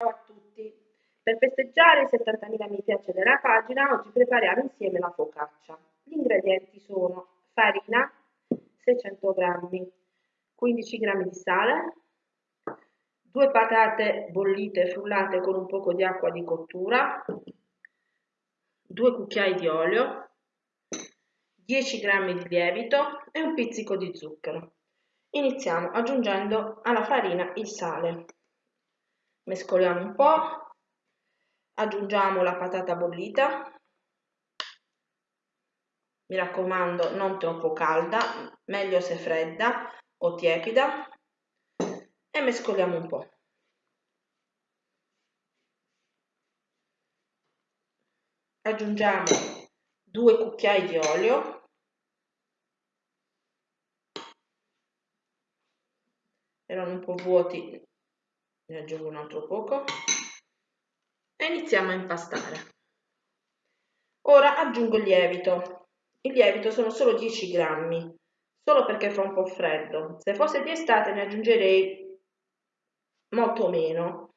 Ciao a tutti! Per festeggiare i 70.000 mi piace della pagina, oggi prepariamo insieme la focaccia. Gli ingredienti sono farina, 600 g, 15 g di sale, due patate bollite frullate con un poco di acqua di cottura, due cucchiai di olio, 10 g di lievito e un pizzico di zucchero. Iniziamo aggiungendo alla farina il sale mescoliamo un po', aggiungiamo la patata bollita, mi raccomando non troppo calda, meglio se fredda o tiepida. E mescoliamo un po'. Aggiungiamo due cucchiai di olio. Erano un po' vuoti ne aggiungo un altro poco. E iniziamo a impastare. Ora aggiungo il lievito. Il lievito sono solo 10 grammi solo perché fa un po' freddo. Se fosse di estate ne aggiungerei molto meno.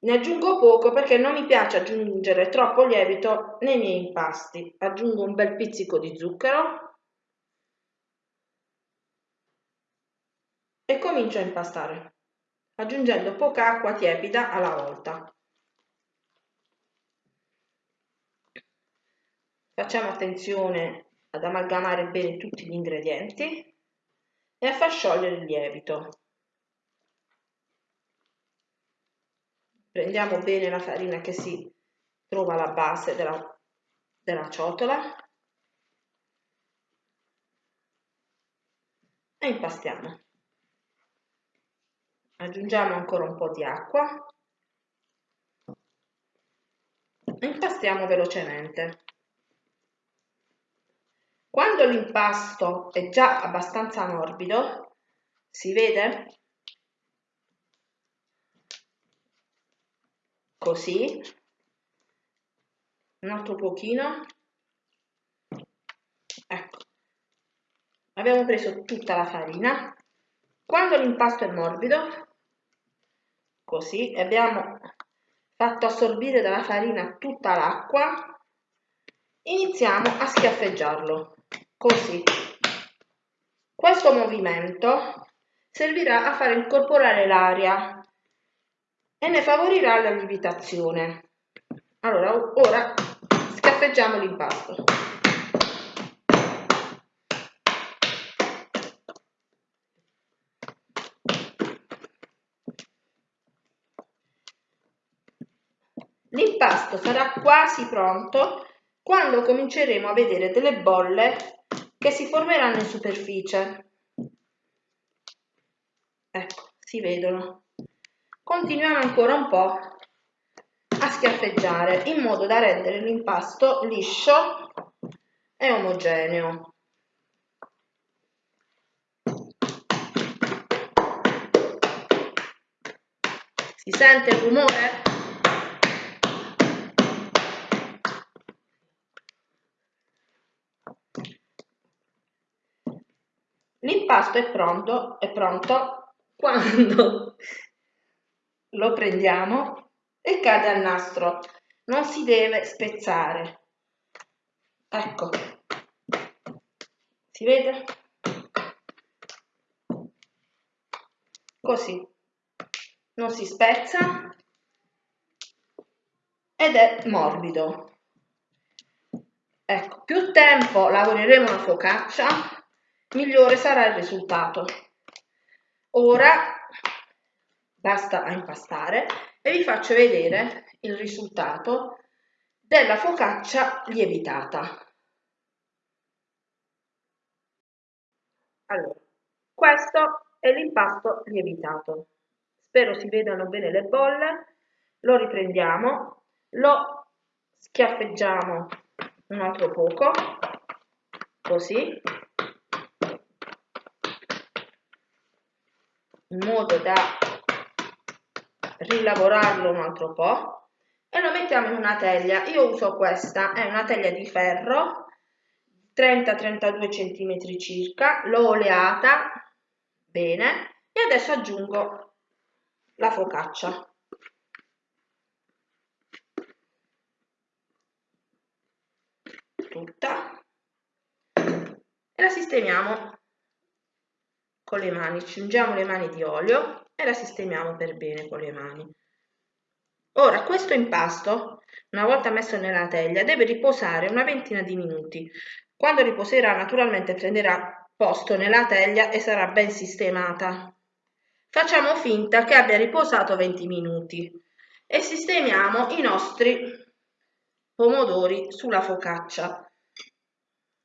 Ne aggiungo poco perché non mi piace aggiungere troppo lievito nei miei impasti. Aggiungo un bel pizzico di zucchero. E comincio a impastare aggiungendo poca acqua tiepida alla volta. Facciamo attenzione ad amalgamare bene tutti gli ingredienti e a far sciogliere il lievito. Prendiamo bene la farina che si trova alla base della, della ciotola e impastiamo aggiungiamo ancora un po' di acqua e impastiamo velocemente. Quando l'impasto è già abbastanza morbido, si vede? Così, un altro pochino, ecco, abbiamo preso tutta la farina. Quando l'impasto è morbido, così abbiamo fatto assorbire dalla farina tutta l'acqua iniziamo a schiaffeggiarlo così. Questo movimento servirà a far incorporare l'aria e ne favorirà la lievitazione. Allora ora schiaffeggiamo l'impasto L'impasto sarà quasi pronto quando cominceremo a vedere delle bolle che si formeranno in superficie. Ecco, si vedono. Continuiamo ancora un po' a schiaffeggiare in modo da rendere l'impasto liscio e omogeneo. Si sente il rumore? L'impasto è pronto, è pronto quando lo prendiamo e cade al nastro. Non si deve spezzare. Ecco. Si vede? Così. Non si spezza ed è morbido. Ecco, più tempo lavoreremo la focaccia, migliore sarà il risultato. Ora basta a impastare e vi faccio vedere il risultato della focaccia lievitata. Allora, questo è l'impasto lievitato. Spero si vedano bene le bolle. Lo riprendiamo, lo schiaffeggiamo un altro poco, così, in modo da rilavorarlo un altro po' e lo mettiamo in una teglia. Io uso questa, è una teglia di ferro 30-32 cm circa, l'ho oleata bene e adesso aggiungo la focaccia. Tutta e la sistemiamo con le mani, ci ungiamo le mani di olio e la sistemiamo per bene con le mani. Ora questo impasto, una volta messo nella teglia, deve riposare una ventina di minuti. Quando riposerà naturalmente prenderà posto nella teglia e sarà ben sistemata. Facciamo finta che abbia riposato 20 minuti e sistemiamo i nostri pomodori sulla focaccia.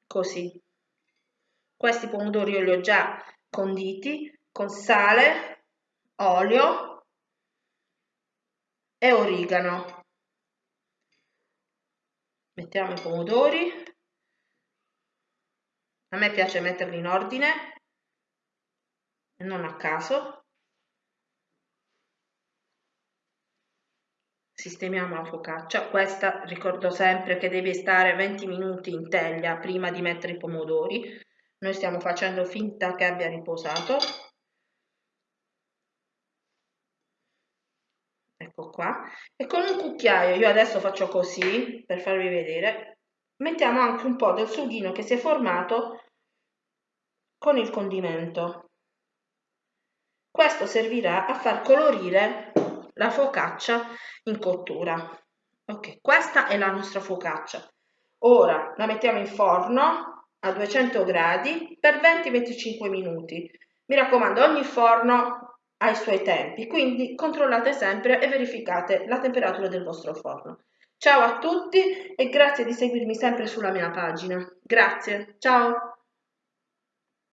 Così. Questi pomodori io li ho già conditi con sale, olio, e origano. Mettiamo i pomodori. A me piace metterli in ordine non a caso. Sistemiamo la focaccia. Questa ricordo sempre che deve stare 20 minuti in teglia prima di mettere i pomodori. Noi stiamo facendo finta che abbia riposato. ecco qua. E con un cucchiaio io adesso faccio così per farvi vedere. Mettiamo anche un po' del sughino che si è formato con il condimento. Questo servirà a far colorire la focaccia in cottura. Ok questa è la nostra focaccia. Ora la mettiamo in forno a 200 gradi per 20-25 minuti mi raccomando ogni forno ai suoi tempi, quindi controllate sempre e verificate la temperatura del vostro forno. Ciao a tutti e grazie di seguirmi sempre sulla mia pagina. Grazie, ciao!